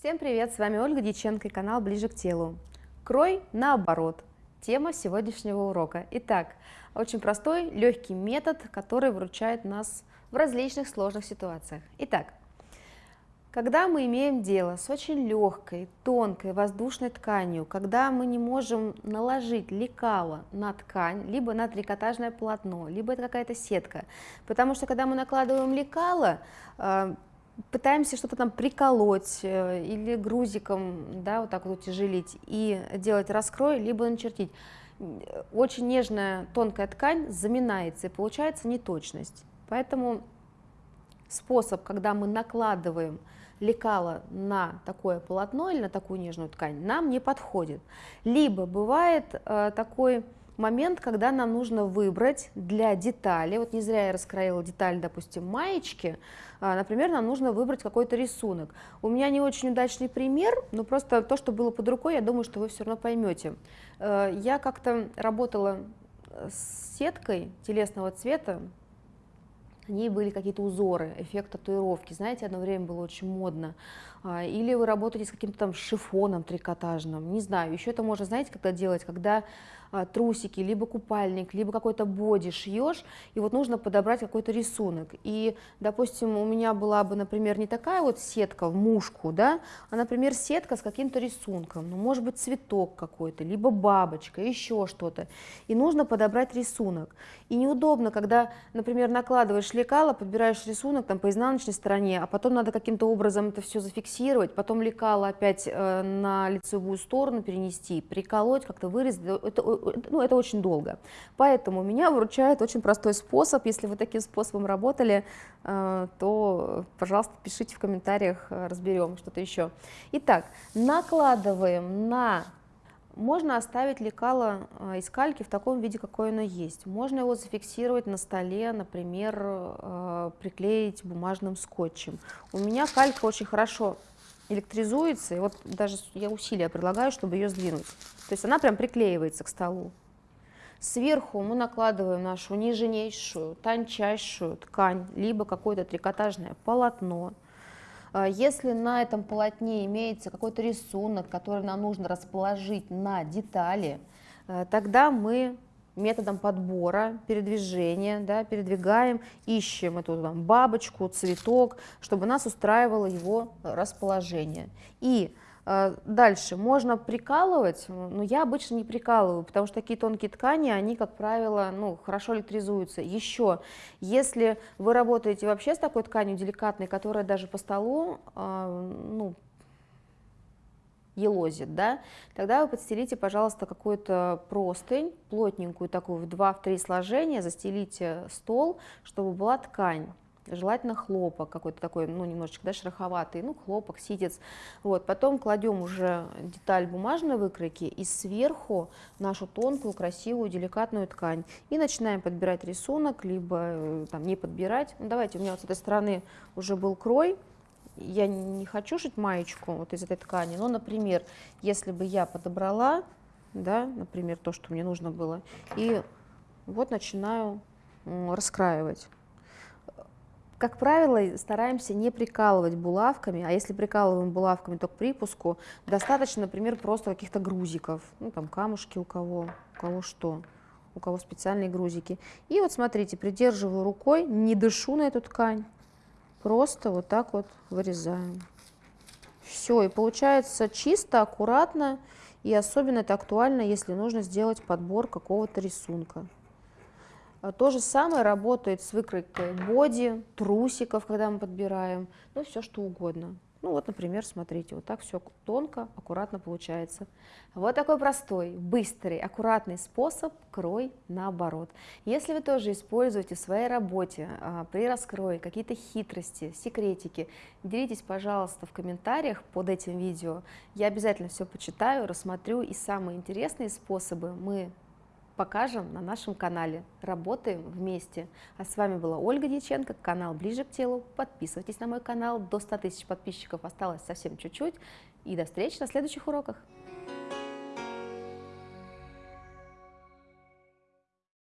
Всем привет, с вами Ольга Дьяченко и канал Ближе к телу. Крой наоборот. Тема сегодняшнего урока. Итак, очень простой, легкий метод, который выручает нас в различных сложных ситуациях. Итак, когда мы имеем дело с очень легкой, тонкой, воздушной тканью, когда мы не можем наложить лекало на ткань, либо на трикотажное полотно, либо это какая-то сетка, потому что когда мы накладываем лекало, э, пытаемся что-то там приколоть э, или грузиком, да, вот так вот утяжелить и делать раскрой, либо начертить, очень нежная тонкая ткань заминается и получается неточность. Поэтому способ, когда мы накладываем лекала на такое полотно или на такую нежную ткань нам не подходит. Либо бывает э, такой момент, когда нам нужно выбрать для детали, вот не зря я раскроила деталь, допустим, маечки, э, например, нам нужно выбрать какой-то рисунок. У меня не очень удачный пример, но просто то, что было под рукой, я думаю, что вы все равно поймете. Э, я как-то работала с сеткой телесного цвета, на ней были какие-то узоры, эффект татуировки, знаете, одно время было очень модно. А, или вы работаете с каким-то там шифоном трикотажным, не знаю, еще это можно, знаете, когда делать, когда а, трусики, либо купальник, либо какой-то боди шьешь, и вот нужно подобрать какой-то рисунок. И, допустим, у меня была бы, например, не такая вот сетка в мушку, да, а, например, сетка с каким-то рисунком, ну, может быть, цветок какой-то, либо бабочка, еще что-то. И нужно подобрать рисунок. И неудобно, когда, например, накладываешь лекало, подбираешь рисунок там по изнаночной стороне, а потом надо каким-то образом это все зафиксировать, потом лекало опять э, на лицевую сторону перенести, приколоть, как-то вырезать. Это, ну, это очень долго. Поэтому меня выручает очень простой способ. Если вы таким способом работали, э, то, пожалуйста, пишите в комментариях, э, разберем что-то еще. Итак, накладываем на можно оставить лекало э, из кальки в таком виде, какое оно есть. Можно его зафиксировать на столе, например, приклеить бумажным скотчем. У меня калька очень хорошо электризуется, и вот даже я усилия предлагаю, чтобы ее сдвинуть. То есть она прям приклеивается к столу. Сверху мы накладываем нашу нежнейшую, тончайшую ткань, либо какое-то трикотажное полотно. А если на этом полотне имеется какой-то рисунок, который нам нужно расположить на детали, э, тогда мы методом подбора, передвижения, да, передвигаем, ищем эту там, бабочку, цветок, чтобы нас устраивало его расположение. И дальше можно прикалывать, но я обычно не прикалываю, потому что такие тонкие ткани, они, как правило, ну, хорошо электризуются. Еще, если вы работаете вообще с такой тканью деликатной, которая даже по столу, э, ну, елозит, да, тогда вы подстелите, пожалуйста, какую-то простынь, плотненькую такую, в 2-3 сложения, застелите стол, чтобы была ткань желательно хлопок какой-то такой, ну, немножечко, да, шероховатый, ну, хлопок, ситец. Вот, потом кладем уже деталь бумажной выкройки и сверху нашу тонкую, красивую, деликатную ткань. И начинаем подбирать рисунок, либо э, там не подбирать. Ну, давайте, у меня вот с этой стороны уже был крой, я не хочу шить маечку вот из этой ткани, но, например, если бы я подобрала, да, например, то, что мне нужно было, и вот начинаю раскраивать. Как правило, стараемся не прикалывать булавками, а если прикалываем булавками, то к припуску достаточно, например, просто каких-то грузиков, ну там камушки у кого, у кого что, у кого специальные грузики. И вот смотрите, придерживаю рукой, не дышу на эту ткань, просто вот так вот вырезаем. Все, и получается чисто, аккуратно, и особенно это актуально, если нужно сделать подбор какого-то рисунка. А то же самое работает с выкройкой боди, трусиков, когда мы подбираем, ну все что угодно. Ну вот, например, смотрите, вот так все тонко, аккуратно получается. Вот такой простой, быстрый, аккуратный способ крой наоборот. Если вы тоже используете в своей работе а, при раскрое какие-то хитрости, секретики, делитесь, пожалуйста, в комментариях под этим видео. Я обязательно все почитаю, рассмотрю и самые интересные способы мы покажем на нашем канале. Работаем вместе. А с вами была Ольга Дьяченко, канал «Ближе к телу». Подписывайтесь на мой канал. До 100 тысяч подписчиков осталось совсем чуть-чуть. И до встречи на следующих уроках.